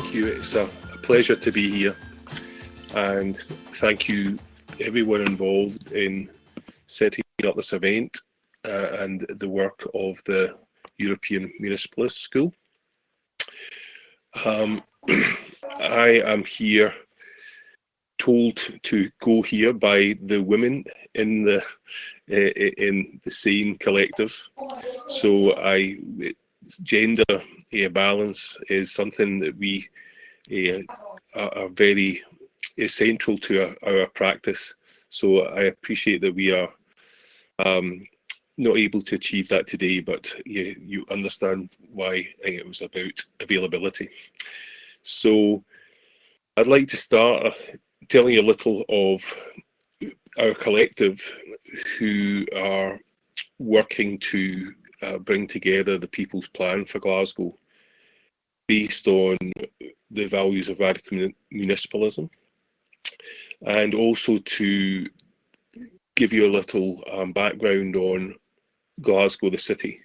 thank you. It's a, a pleasure to be here. And thank you, everyone involved in setting up this event uh, and the work of the European Municipalist School. Um, I am here told to go here by the women in the uh, in the same collective. So I gender uh, balance is something that we uh, are very essential to our, our, practice. So I appreciate that we are um, not able to achieve that today, but you, you understand why it was about availability. So I'd like to start telling you a little of our collective who are working to uh, bring together the People's Plan for Glasgow based on the values of radical municipalism and also to give you a little um, background on Glasgow, the city,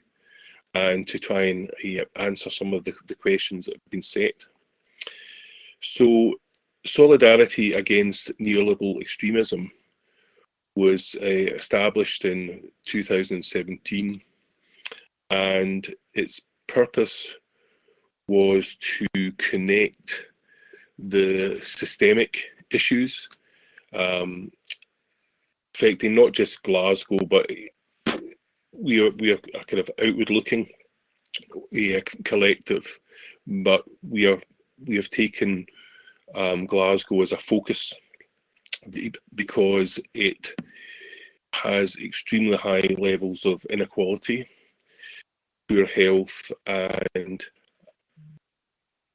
and to try and uh, answer some of the, the questions that have been set. So solidarity against neoliberal extremism was uh, established in 2017 and its purpose was to connect the systemic issues um, affecting not just Glasgow, but we are we are a kind of outward looking a collective, but we are we have taken um, Glasgow as a focus because it has extremely high levels of inequality, poor health, and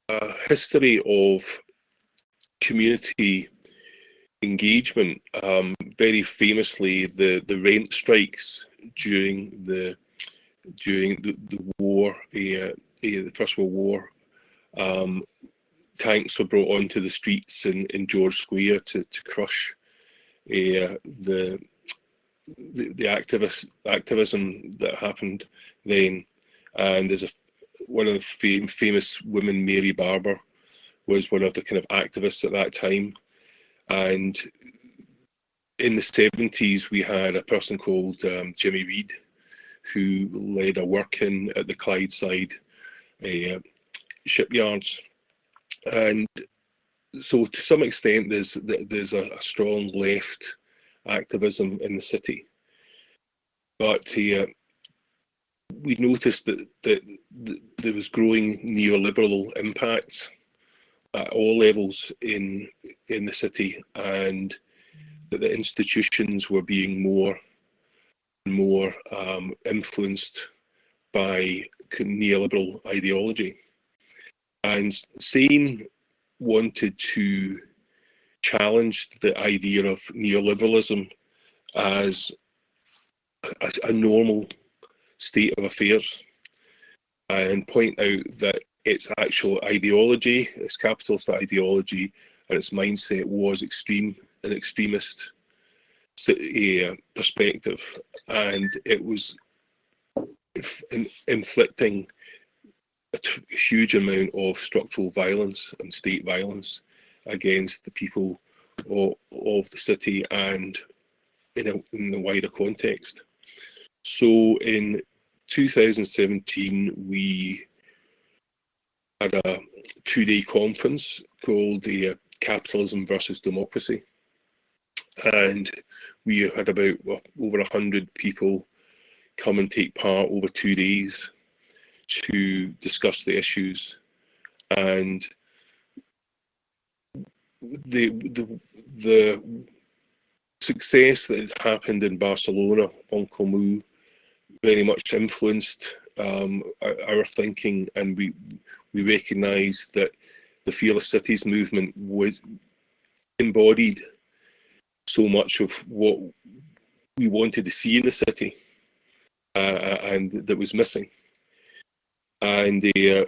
a history of community engagement. Um, very famously, the the rent strikes during the during the, the war, uh, uh, the First World War, um, tanks were brought onto the streets in, in George Square to, to crush uh, the, the the activist activism that happened then. And there's a one of the fam famous women, Mary Barbour, was one of the kind of activists at that time. And in the 70s, we had a person called um, Jimmy Reid, who led a work in at the Clydeside uh, shipyards and so to some extent there's there's a, a strong left activism in the city but uh, we noticed that, that, that there was growing neoliberal impacts at all levels in in the city and that the institutions were being more and more um, influenced by neoliberal ideology. And SANE wanted to challenge the idea of neoliberalism as a, a normal state of affairs and point out that its actual ideology, its capitalist ideology and its mindset was extreme, an extremist uh, perspective and it was inflicting a huge amount of structural violence and state violence against the people of, of the city and in, a, in the wider context. So in 2017, we had a two-day conference called the uh, Capitalism versus Democracy. And we had about well, over 100 people come and take part over two days to discuss the issues and the the the success that has happened in Barcelona, en Comú, very much influenced um, our, our, thinking, and we we recognise that the Fearless Cities movement was embodied so much of what we wanted to see in the city, uh, and that was missing. And uh,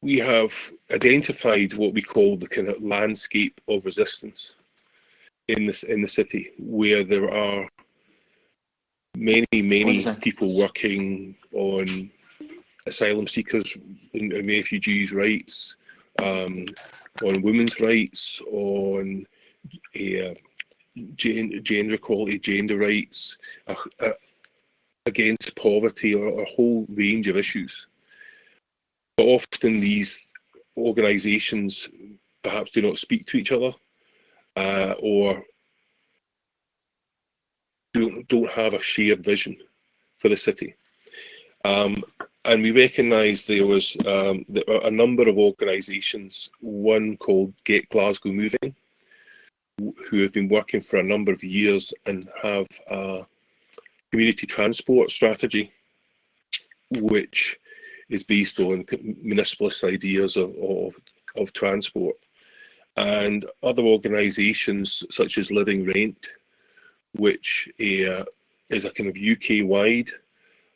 we have identified what we call the kind of landscape of resistance in this in the city, where there are many many people working on asylum seekers and, and refugees' rights, um, on women's rights, on uh, gender equality, gender rights, uh, uh, against poverty, or a whole range of issues. But often these organisations perhaps do not speak to each other uh, or don't, don't have a shared vision for the city. Um, and we recognised there was um, a number of organisations, one called Get Glasgow Moving, who have been working for a number of years and have a community transport strategy, which is based on municipalist ideas of, of, of transport. And other organisations such as Living Rent, which is a kind of UK-wide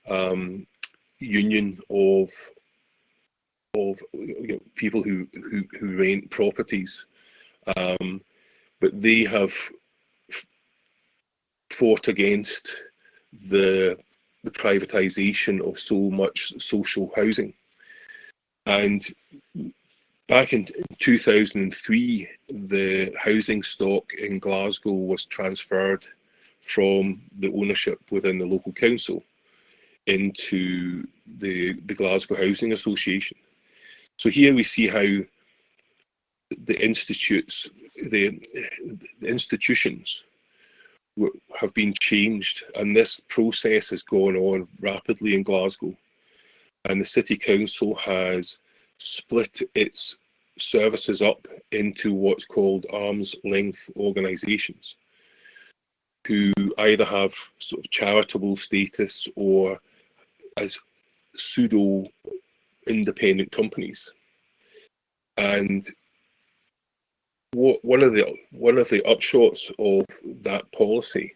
um, union of of you know, people who, who, who rent properties, um, but they have fought against the the privatisation of so much social housing. And back in 2003, the housing stock in Glasgow was transferred from the ownership within the local council into the, the Glasgow Housing Association. So here we see how the institutes, the, the institutions have been changed and this process has gone on rapidly in Glasgow and the City Council has split its services up into what's called arm's length organisations who either have sort of charitable status or as pseudo independent companies. And what one of the one of the upshots of that policy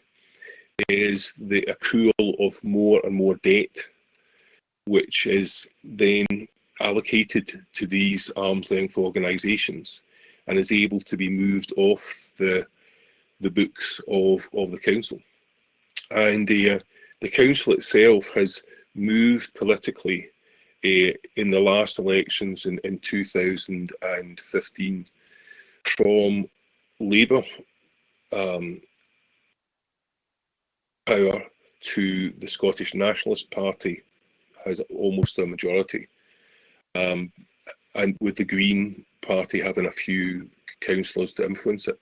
is the accrual of more and more debt, which is then allocated to these arm's length organisations and is able to be moved off the the books of of the council. And the uh, the council itself has moved politically uh, in the last elections in, in 2015 from Labour um, power to the Scottish Nationalist Party has almost a majority. Um, and with the Green Party having a few councillors to influence it.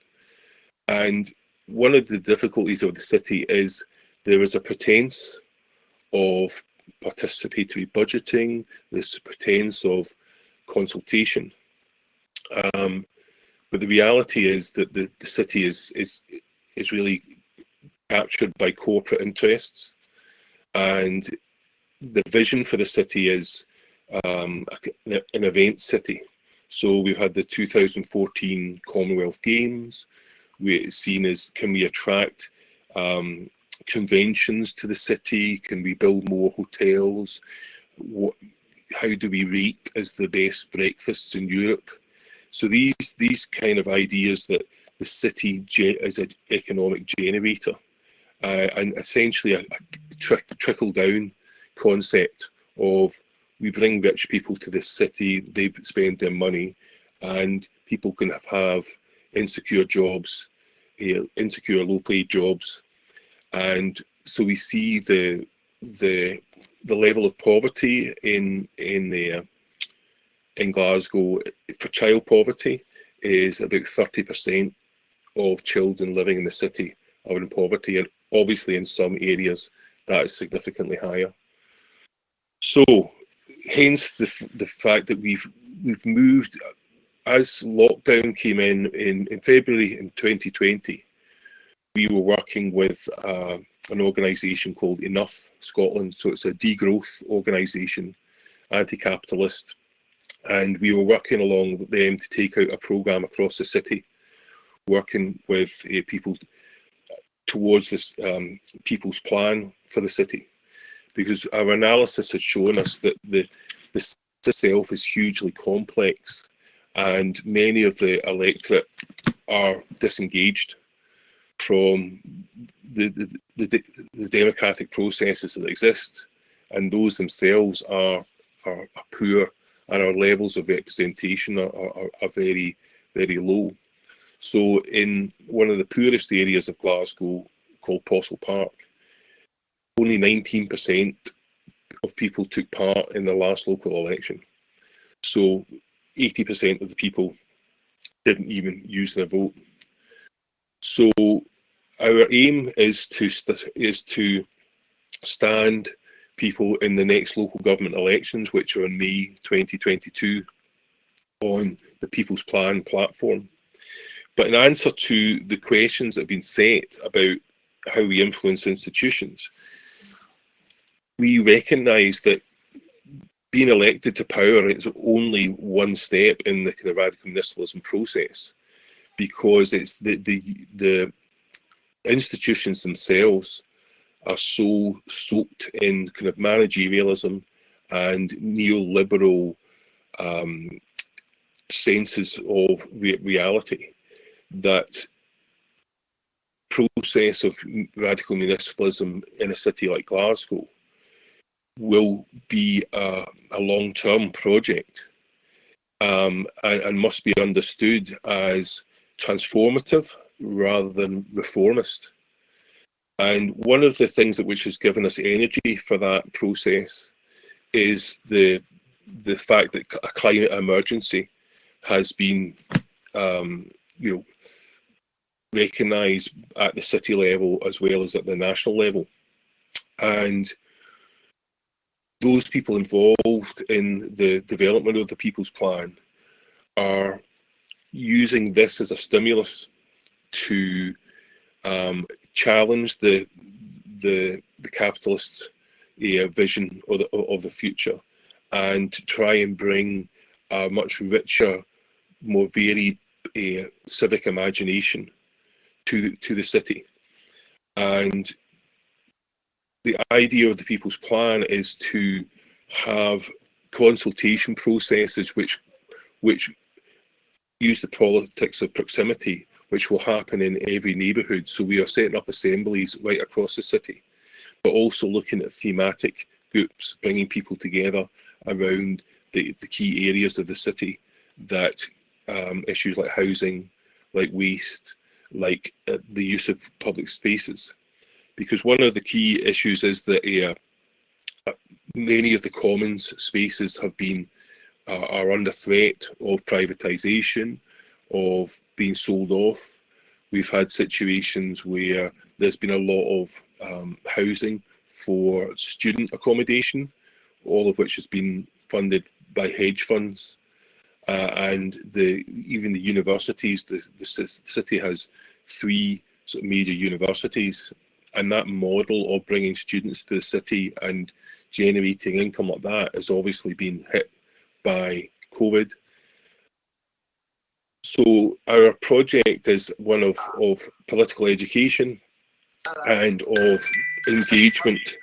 And one of the difficulties of the city is there is a pretense of participatory budgeting, there's a pretense of consultation. Um, but the reality is that the, the city is, is, is really captured by corporate interests. And the vision for the city is um, an event city. So we've had the 2014 Commonwealth Games. We're seen as can we attract um, conventions to the city? Can we build more hotels? What, how do we rate as the best breakfasts in Europe? So these these kind of ideas that the city is an economic generator uh, and essentially a, a tri trickle down concept of we bring rich people to this city, they spend their money, and people can have, have insecure jobs, insecure low paid jobs, and so we see the the the level of poverty in in the uh, in Glasgow for child poverty is about 30% of children living in the city are in poverty and obviously in some areas that is significantly higher. So hence the, the fact that we've we've moved as lockdown came in, in in February in 2020 we were working with uh, an organisation called Enough Scotland. So it's a degrowth organisation anti-capitalist. And we were working along with them to take out a programme across the city working with uh, people towards this um, people's plan for the city. Because our analysis had shown us that the, the city itself is hugely complex and many of the electorate are disengaged from the, the, the, the democratic processes that exist and those themselves are are, are poor and our levels of representation are, are, are very, very low. So in one of the poorest areas of Glasgow called Possilpark, only 19% of people took part in the last local election. So 80% of the people didn't even use their vote. So our aim is to is to stand people in the next local government elections, which are in May 2022, on the People's Plan platform. But in answer to the questions that have been set about how we influence institutions, we recognise that being elected to power is only one step in the kind of radical municipalism process because it's the the the institutions themselves are so soaked in kind of managerialism and neoliberal um, senses of re reality that process of radical municipalism in a city like Glasgow will be a, a long-term project um, and, and must be understood as transformative rather than reformist. And one of the things that which has given us energy for that process is the the fact that a climate emergency has been, um, you know, recognised at the city level as well as at the national level, and those people involved in the development of the People's Plan are using this as a stimulus to um, challenge the the, the capitalist uh, vision of the, of the future and to try and bring a much richer, more varied uh, civic imagination to the, to the city. And the idea of the People's Plan is to have consultation processes which which use the politics of proximity, which will happen in every neighbourhood. So we are setting up assemblies right across the city, but also looking at thematic groups, bringing people together around the, the key areas of the city that um, issues like housing, like waste, like uh, the use of public spaces because one of the key issues is that uh, many of the commons spaces have been uh, are under threat of privatisation, of being sold off. We've had situations where there's been a lot of um, housing for student accommodation, all of which has been funded by hedge funds. Uh, and the even the universities, the, the city has three sort of major universities and that model of bringing students to the city and generating income like that has obviously been hit by COVID. So our project is one of, of political education and of engagement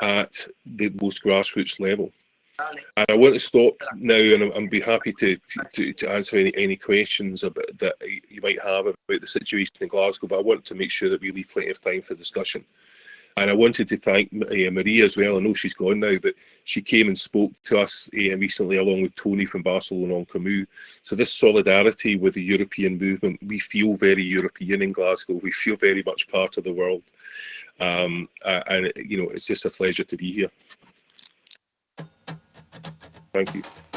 at the most grassroots level. And I want to stop now and I'll be happy to, to, to answer any, any questions about, that you might have about the situation in Glasgow, but I want to make sure that we leave plenty of time for discussion. And I wanted to thank uh, Maria as well. I know she's gone now, but she came and spoke to us uh, recently along with Tony from Barcelona en Comú. So this solidarity with the European movement, we feel very European in Glasgow. We feel very much part of the world. Um, and, you know, it's just a pleasure to be here. Thank you.